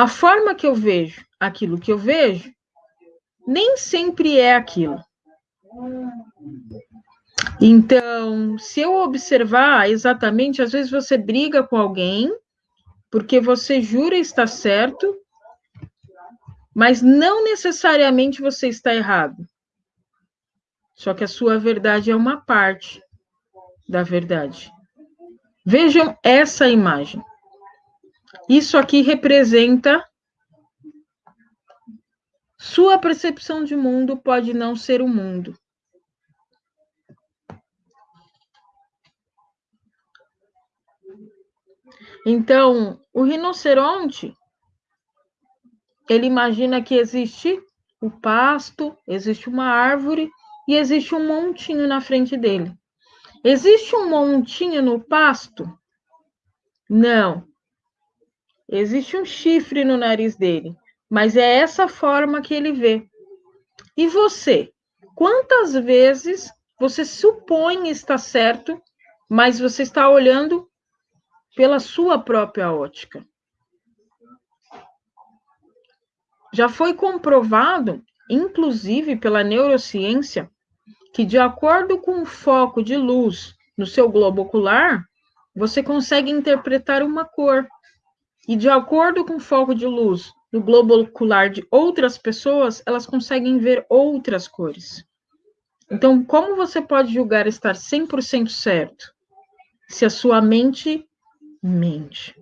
a forma que eu vejo aquilo que eu vejo nem sempre é aquilo. Então, se eu observar exatamente, às vezes você briga com alguém porque você jura estar certo, mas não necessariamente você está errado. Só que a sua verdade é uma parte da verdade. Vejam essa imagem. Isso aqui representa sua percepção de mundo pode não ser o mundo. Então, o rinoceronte, ele imagina que existe o pasto, existe uma árvore e existe um montinho na frente dele. Existe um montinho no pasto? Não. Existe um chifre no nariz dele, mas é essa forma que ele vê. E você? Quantas vezes você supõe estar certo, mas você está olhando pela sua própria ótica? Já foi comprovado, inclusive pela neurociência, que, de acordo com o foco de luz no seu globo ocular, você consegue interpretar uma cor. E, de acordo com o foco de luz no globo ocular de outras pessoas, elas conseguem ver outras cores. Então, como você pode julgar estar 100% certo se a sua mente mente?